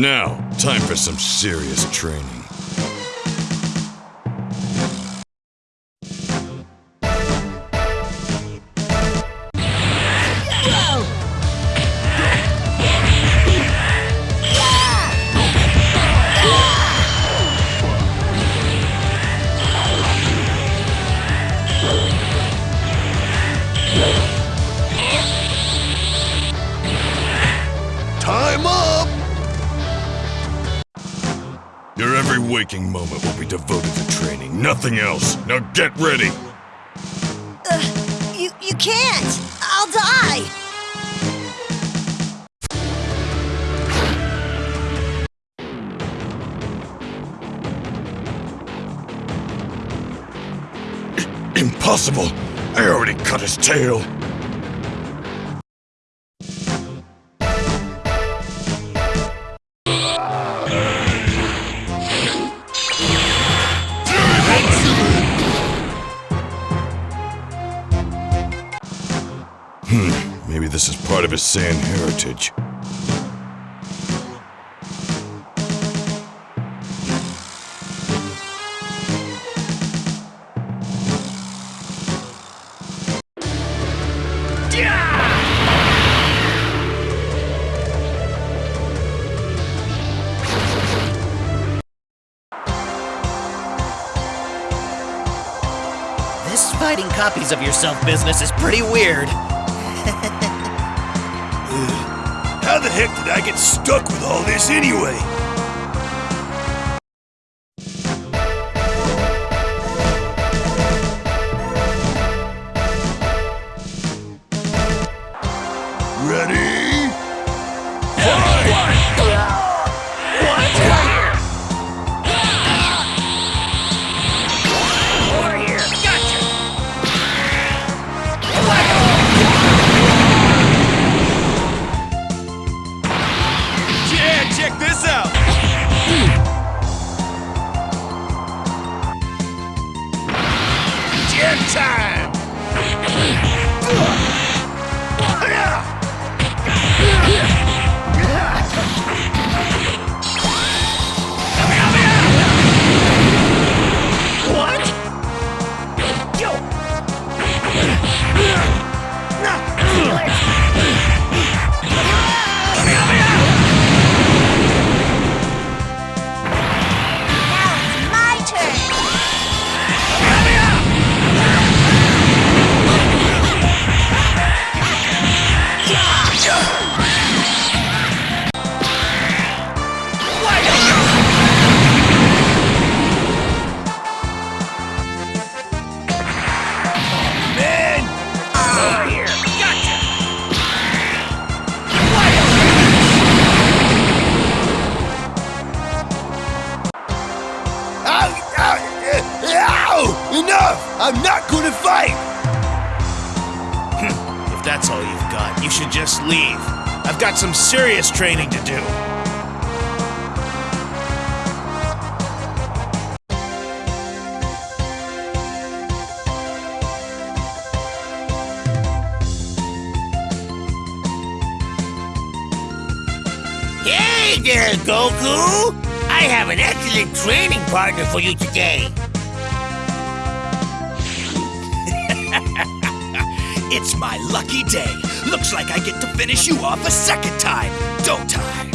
Now, time for some serious training. Time up! Every waking moment will be devoted to training, nothing else. Now get ready! Uh, you, you can't! I'll die! Impossible! I already cut his tail! Hmm, maybe this is part of his Saiyan heritage. This fighting copies of yourself business is pretty weird. How the heck did I get stuck with all this anyway? Now I'm not gonna fight! Hmm, if that's all you've got, you should just leave. I've got some serious training to do. Hey there, Goku! I have an excellent training partner for you today. It's my lucky day. Looks like I get to finish you off a second time, don't I?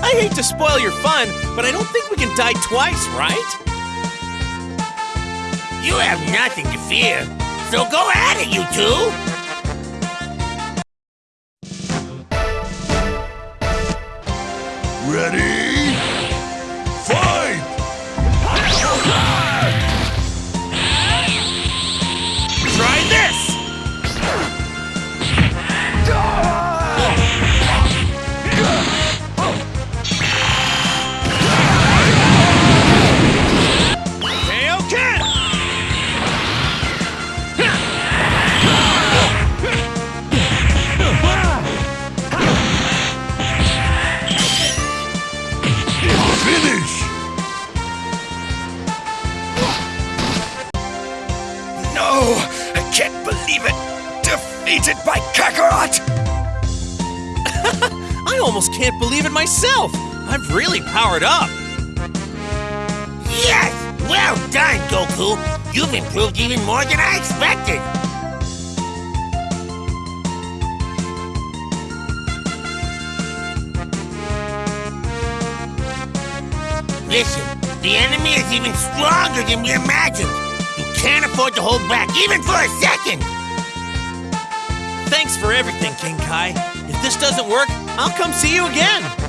I hate to spoil your fun, but I don't think we can die twice, right? You have nothing to fear, so go at it, you two! By Kakarot! I almost can't believe it myself. I've really powered up. Yes! Well done, Goku! You've improved even more than I expected! Listen, the enemy is even stronger than we imagined. You can't afford to hold back even for a second! Thanks for everything, King Kai. If this doesn't work, I'll come see you again.